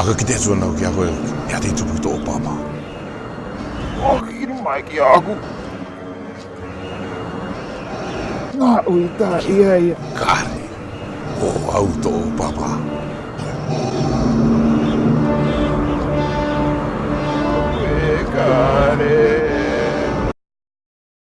Aka ki te atua nau ki a koe, ea te tupu to o pāpā. O ki kiru mai ki aku. Ngā ui tā ia ia. Kāre, o au to pāpā.